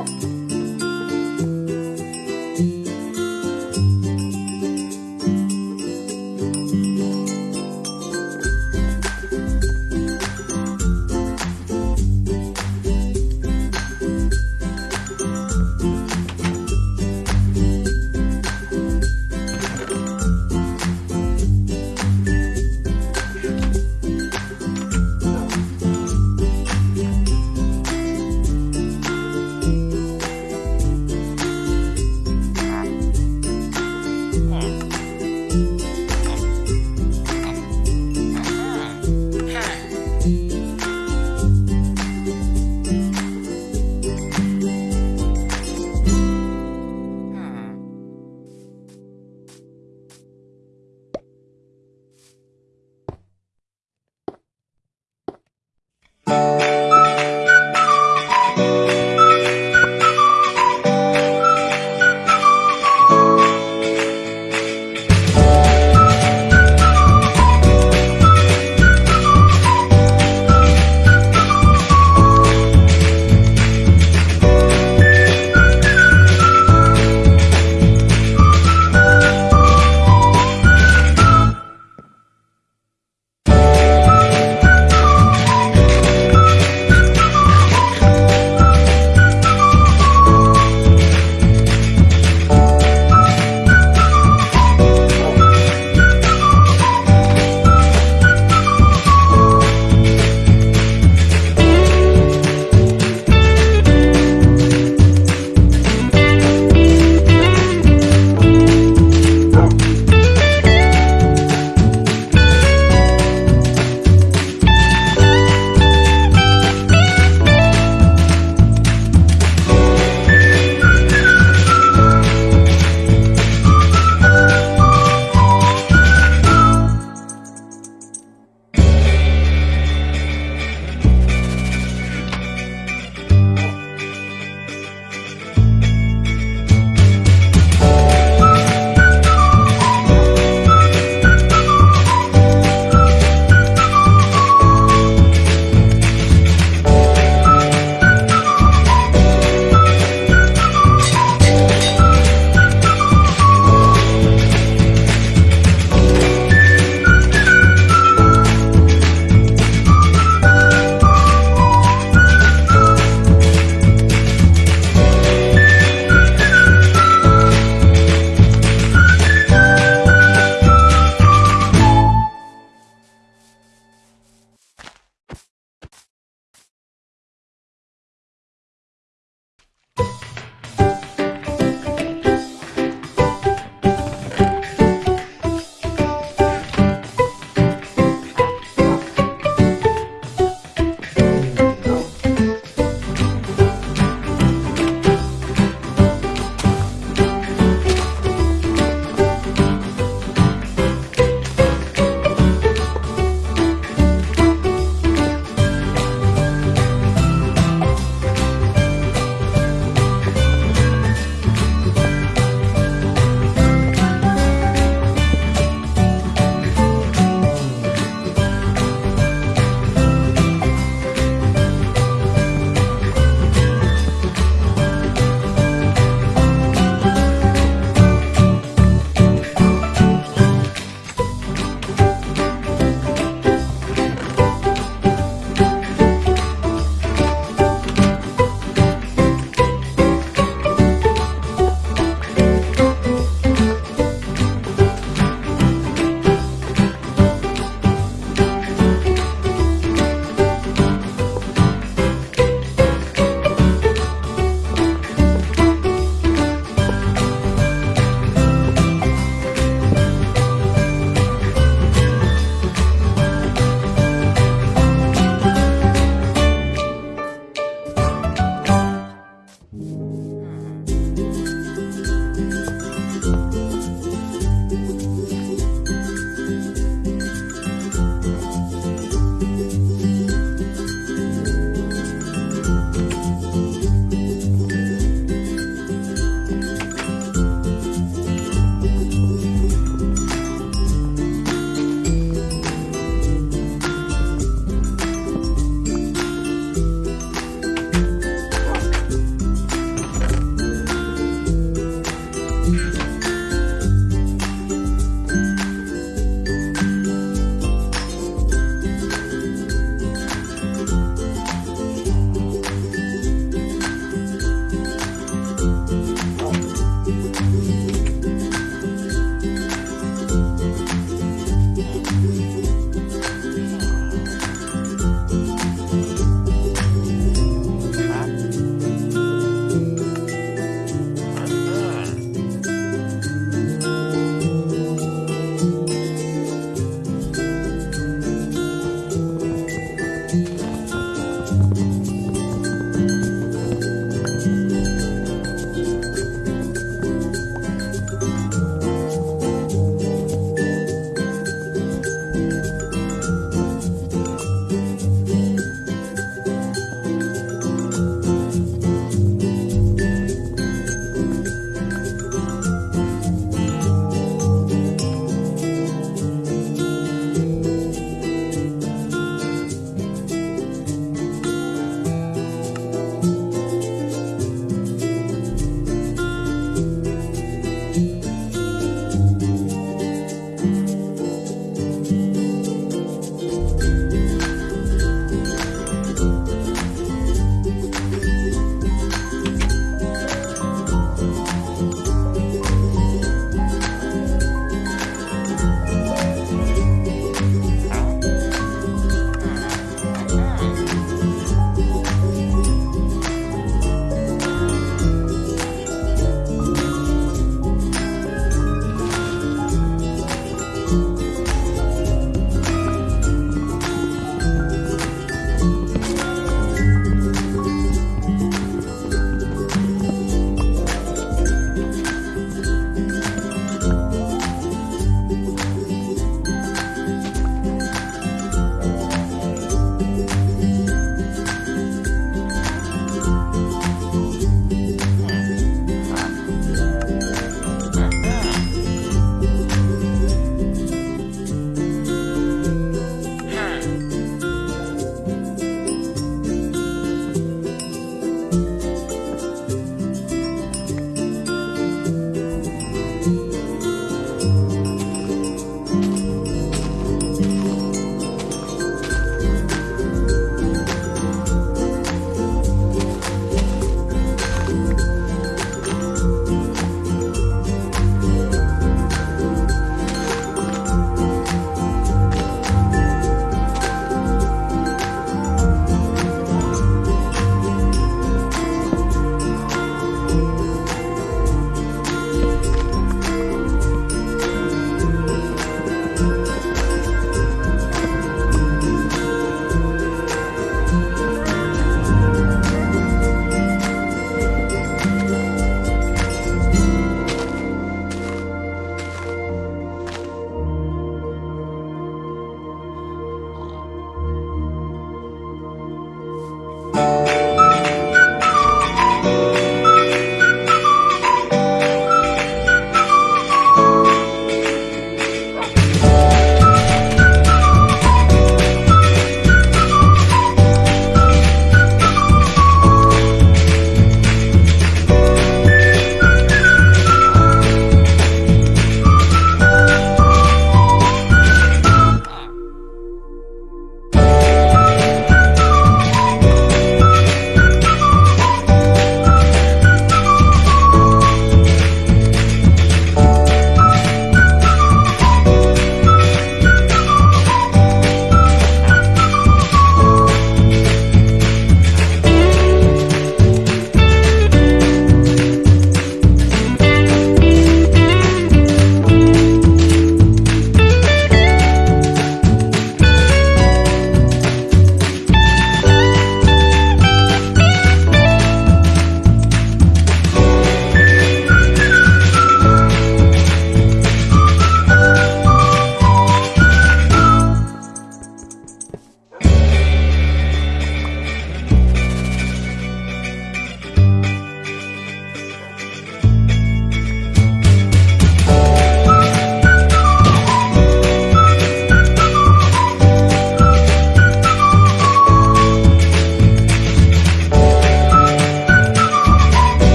out.